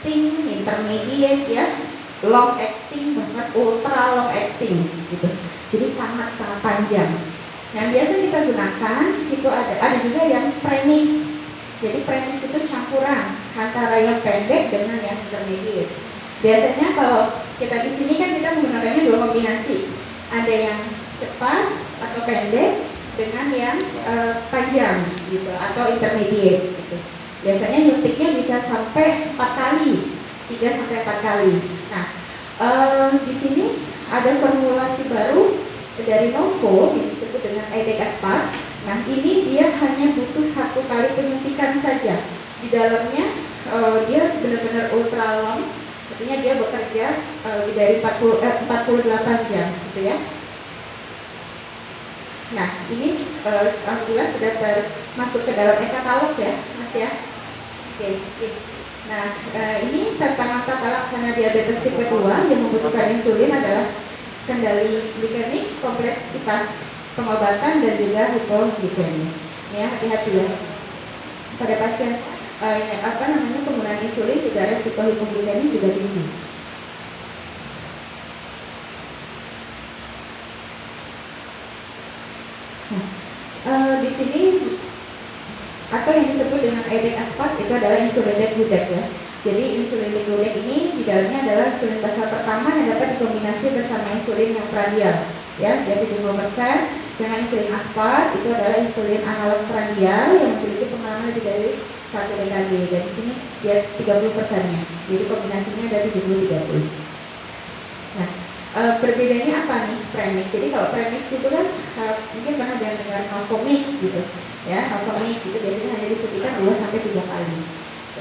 acting, intermediate ya, long acting bahkan ultra long acting gitu. Jadi sangat sangat panjang. Yang biasa kita gunakan itu ada ada juga yang premis. Jadi premis itu campuran antara yang pendek dengan yang intermediate. Biasanya kalau kita di sini kan kita menggunakannya dua kombinasi. Ada yang cepat atau pendek dengan yang uh, panjang gitu atau intermediate gitu. Biasanya nyuntiknya bisa sampai empat kali, 3 sampai empat kali. Nah, uh, di sini ada formulasi baru dari Novo yang disebut dengan Edekaspar. Nah, ini dia hanya butuh satu kali penyuntikan saja. Di dalamnya uh, dia benar-benar ultra long, artinya dia bekerja uh, lebih dari 40, eh, 48 jam, gitu ya. Nah, ini uh, alhamdulillah sudah termasuk ke dalam e-katalog ya, Mas ya. Oke. Nah, uh, ini tantangan tata laksana diabetes tipe 2 yang membutuhkan insulin adalah kendali glikemik, kompleksitas pengobatan dan juga hipoglikemia. Ya, hati-hati ya. Pada pasien uh, apa namanya penggunaan insulin juga resiko hipoglikemia juga tinggi. uh, di sini atau yang disebut dengan edek aspat itu adalah insulin degludec ya. Jadi insulin degludec ini di dalamnya adalah insulin basal pertama yang dapat dikombinasi bersama insulin yang prandial ya, dia 70%. Sedangkan insulin aspart itu adalah insulin analog prandial yang memiliki pengalaman lebih dari satu dekade dan di sini dia 30 persennya. Jadi kombinasinya ada 70 30. Nah, e, perbedaannya apa nih premix? Jadi kalau premix itu kan e, mungkin pernah dengar Novomix gitu, ya Novomix itu biasanya hanya disuntikan 2 sampai tiga kali.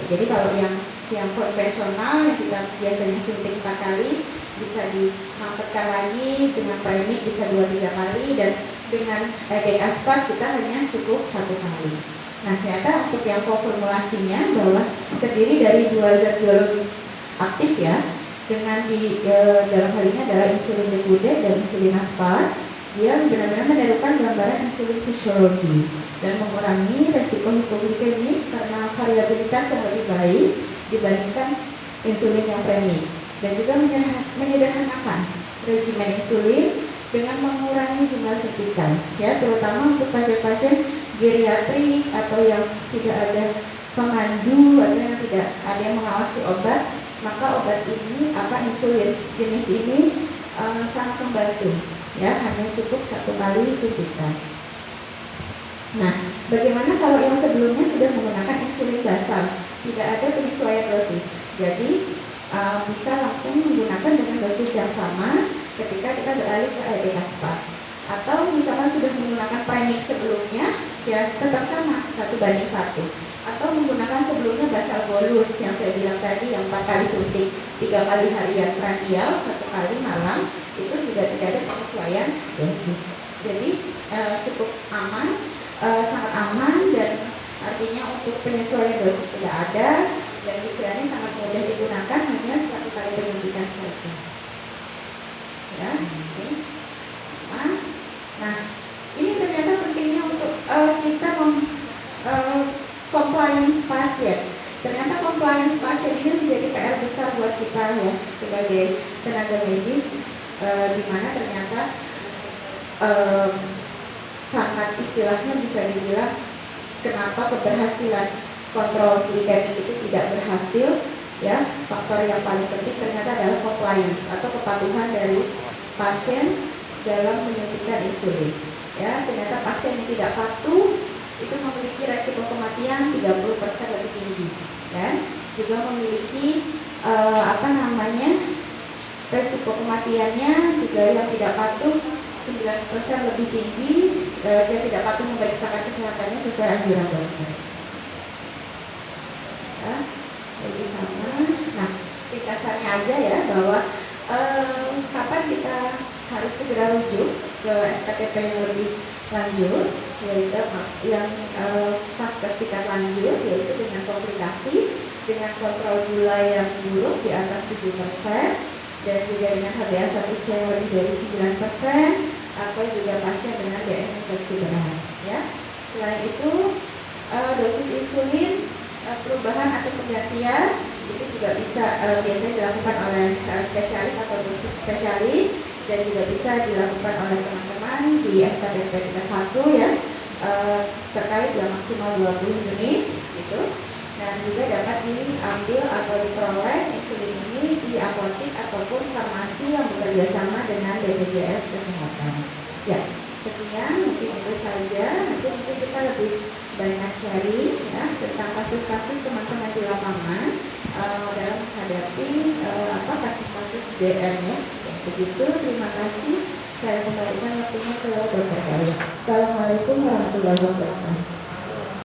Jadi kalau yang yang konvensional yang kita biasanya suntik empat kali bisa dimampetkan lagi dengan premix bisa dua tiga kali dan dengan egg aspat kita hanya cukup satu kali. Nah ternyata untuk yang formulasinya bahwa terdiri dari dua zat biologi aktif ya dengan di e, dalam hal ini adalah insulin degludec dan insulin aspart dia benar-benar menirukan gambaran insulin fisiologi dan mengurangi resiko hipoglikemik karena variabilitas yang lebih baik dibandingkan insulin yang premik dan juga menyederhanakan regimen insulin dengan mengurangi jumlah suntikan ya terutama untuk pasien-pasien geriatri atau yang tidak ada pemandu atau yang tidak ada yang mengawasi obat maka obat ini apa insulin jenis ini uh, sangat membantu ya hanya cukup satu kali suntikan. Nah, bagaimana kalau yang sebelumnya sudah menggunakan insulin basal, tidak ada penyesuaian dosis, jadi uh, bisa langsung menggunakan dengan dosis yang sama ketika kita beralih ke AED Atau misalkan sudah menggunakan premix sebelumnya, ya tetap sama satu banding satu. Atau menggunakan sebelumnya basal bolus yang saya bilang tadi yang empat kali suntik tiga kali harian prandial satu kali malam juga tidak ada penyesuaian. Dosis jadi e, cukup aman e, sangat aman dan artinya untuk penyesuaian dosis tidak ada dan istilahnya sangat mudah digunakan hanya satu kali penyuntikan saja. Ya oke. Nah ini ternyata pentingnya untuk e, kita mem, compliance pasien. Ternyata compliance pasien ini menjadi PR besar buat kita ya sebagai tenaga medis e, di mana ternyata e, sangat istilahnya bisa dibilang kenapa keberhasilan kontrol glikemik itu tidak berhasil ya? Faktor yang paling penting ternyata adalah compliance atau kepatuhan dari pasien dalam menyuntikkan insulin ya? Ternyata pasien yang tidak patuh itu memiliki resiko kematian 30% lebih tinggi dan juga memiliki uh, apa namanya resiko kematiannya juga yang tidak patuh 9% lebih tinggi uh, dia tidak patuh memeriksakan kesehatannya sesuai anjuran dokter. Ya, jadi sama. Nah ringkasannya aja ya bahwa uh, kapan kita harus segera rujuk ke FKTP yang lebih lanjut yaitu yang uh, pasca tingkat lanjut yaitu dengan komplikasi dengan kontrol gula yang buruk di atas 7% dan juga dengan HbA1c yang lebih dari 9% atau juga pasien dengan DM infeksi berat ya. Selain itu uh, dosis insulin uh, perubahan atau penggantian itu juga bisa uh, biasanya dilakukan oleh uh, spesialis atau spesialis dan juga bisa dilakukan oleh teman-teman di FKBP kita satu ya uh, terkait yang maksimal 20 unit gitu dan juga dapat diambil atau diperoleh insulin ini di apotek ataupun farmasi yang bekerja sama dengan BPJS Kesehatan. Ya, sekian mungkin itu saja. Nanti mungkin kita lebih banyak sharing ya tentang kasus-kasus teman-teman di lapangan uh, dalam menghadapi uh, apa kasus-kasus DM ya. Begitu, terima kasih. Saya kembalikan waktunya ke Dr. Kaya. Assalamualaikum warahmatullahi wabarakatuh.